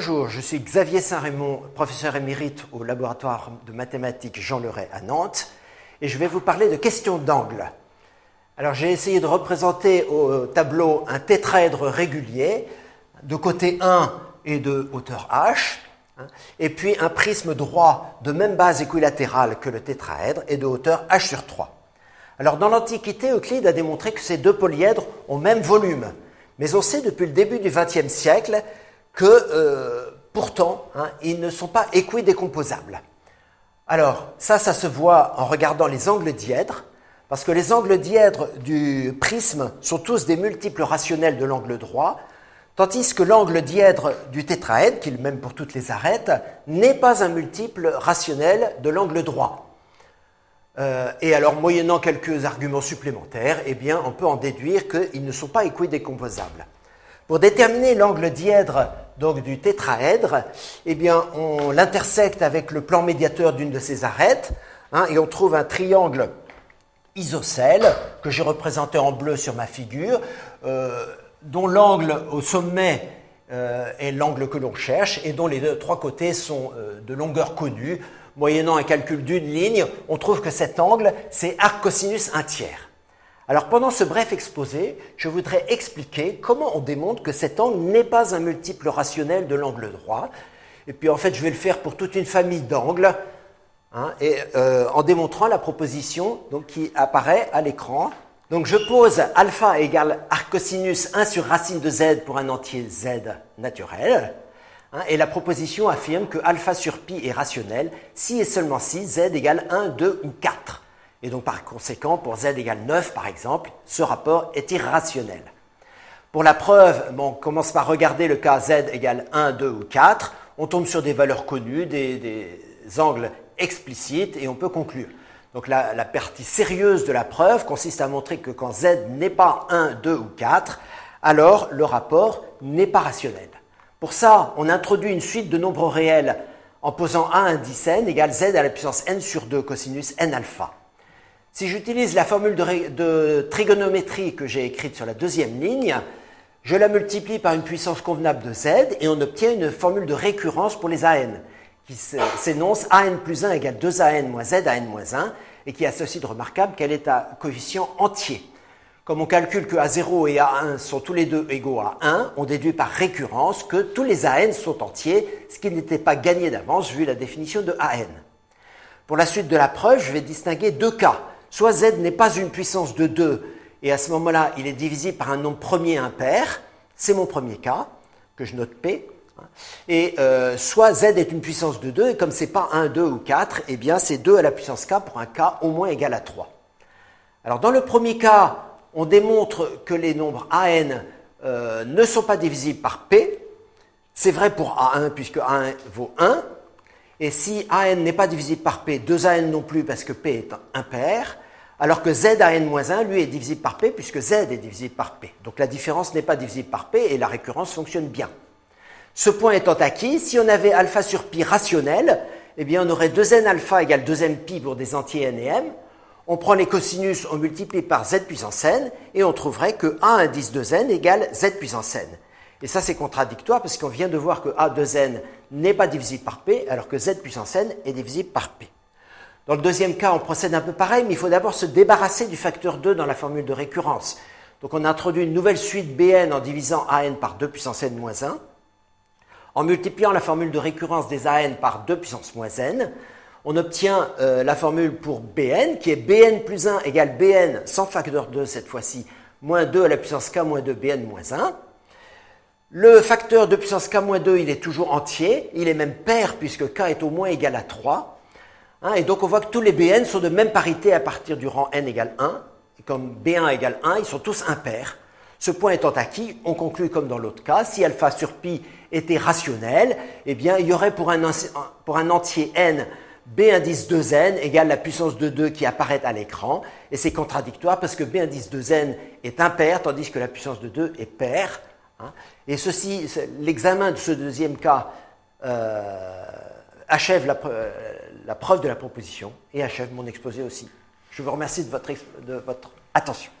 Bonjour, je suis Xavier Saint-Raymond, professeur émérite au laboratoire de mathématiques Jean Leray à Nantes, et je vais vous parler de questions d'angle. Alors j'ai essayé de représenter au tableau un tétraèdre régulier de côté 1 et de hauteur h, hein, et puis un prisme droit de même base équilatérale que le tétraèdre et de hauteur h sur 3. Alors dans l'Antiquité, Euclide a démontré que ces deux polyèdres ont même volume, mais on sait depuis le début du XXe siècle que euh, pourtant, hein, ils ne sont pas équidécomposables. Alors, ça, ça se voit en regardant les angles dièdres, parce que les angles dièdres du prisme sont tous des multiples rationnels de l'angle droit, tandis que l'angle dièdre du tétraèdre, qui est le même pour toutes les arêtes, n'est pas un multiple rationnel de l'angle droit. Euh, et alors, moyennant quelques arguments supplémentaires, eh bien, on peut en déduire qu'ils ne sont pas équidécomposables. Pour déterminer l'angle dièdre donc du tétraèdre, eh on l'intersecte avec le plan médiateur d'une de ces arêtes, hein, et on trouve un triangle isocèle que j'ai représenté en bleu sur ma figure, euh, dont l'angle au sommet euh, est l'angle que l'on cherche et dont les trois côtés sont euh, de longueur connue. Moyennant un calcul d'une ligne, on trouve que cet angle, c'est arc cosinus un tiers. Alors pendant ce bref exposé, je voudrais expliquer comment on démontre que cet angle n'est pas un multiple rationnel de l'angle droit. Et puis en fait, je vais le faire pour toute une famille d'angles, hein, euh, en démontrant la proposition qui apparaît à l'écran. Donc je pose alpha égale arcosinus 1 sur racine de z pour un entier z naturel. Hein, et la proposition affirme que alpha sur pi est rationnel si et seulement si z égale 1, 2 ou 4. Et donc par conséquent, pour z égale 9 par exemple, ce rapport est irrationnel. Pour la preuve, on commence par regarder le cas z égale 1, 2 ou 4. On tombe sur des valeurs connues, des, angles explicites et on peut conclure. Donc la, partie sérieuse de la preuve consiste à montrer que quand z n'est pas 1, 2 ou 4, alors le rapport n'est pas rationnel. Pour ça, on introduit une suite de nombres réels en posant a indice n égale z à la puissance n sur 2 cosinus n alpha. Si j'utilise la formule de, trigonométrie que j'ai écrite sur la deuxième ligne, je la multiplie par une puissance convenable de z et on obtient une formule de récurrence pour les an qui s'énonce an plus 1 égale 2an moins z an moins 1 et qui a ceci de remarquable qu'elle est à coefficient entier. Comme on calcule que A0 et A1 sont tous les deux égaux à 1, on déduit par récurrence que tous les AN sont entiers, ce qui n'était pas gagné d'avance vu la définition de AN. Pour la suite de la preuve, je vais distinguer deux cas soit z n'est pas une puissance de 2, et à ce moment-là, il est divisible par un nombre premier impair, c'est mon premier cas, que je note P, et euh, soit z est une puissance de 2, et comme ce n'est pas 1, 2 ou 4, eh bien c'est 2 à la puissance k pour un k au moins égal à 3. Alors dans le premier cas, on démontre que les nombres an euh, ne sont pas divisibles par p, c'est vrai pour a1 puisque a1 vaut 1, et si AN n'est pas divisible par P, 2AN non plus parce que P est impair, alors que ZAN-1, lui, est divisible par P puisque Z est divisible par P. Donc la différence n'est pas divisible par P et la récurrence fonctionne bien. Ce point étant acquis, si on avait alpha sur pi rationnel, eh bien on aurait 2n alpha égale 2m pi pour des entiers n et m. On prend les cosinus, on multiplie par z puissance n, et on trouverait que a indice de n égale z puissance n. Et ça, c'est contradictoire parce qu'on vient de voir que A de n n'est pas divisible par P, alors que Z puissance n est divisible par P. Dans le deuxième cas, on procède un peu pareil, mais il faut d'abord se débarrasser du facteur 2 dans la formule de récurrence. Donc on introduit une nouvelle suite Bn en divisant An par 2 puissance n moins 1. En multipliant la formule de récurrence des An par 2 puissance moins n, on obtient euh, la formule pour Bn, qui est Bn plus 1 égale Bn sans facteur 2 cette fois-ci, moins 2 à la puissance k moins 2 Bn moins 1. Le facteur de puissance k-2, il est toujours entier, il est même pair puisque k est au moins égal à 3. Hein, et donc on voit que tous les bn sont de même parité à partir du rang n égale 1. Et comme b1 égale 1, ils sont tous impairs. Ce point étant acquis, on conclut comme dans l'autre cas, si alpha sur pi était rationnel, eh bien il y aurait pour un, entier n b indice 2n égale la puissance de 2 qui apparaît à l'écran. Et c'est contradictoire parce que b indice 2n est impair tandis que la puissance de 2 est paire. Hein. Et ceci, l'examen de ce deuxième cas euh, achève la, preuve de la proposition et achève mon exposé aussi. Je vous remercie de votre attention.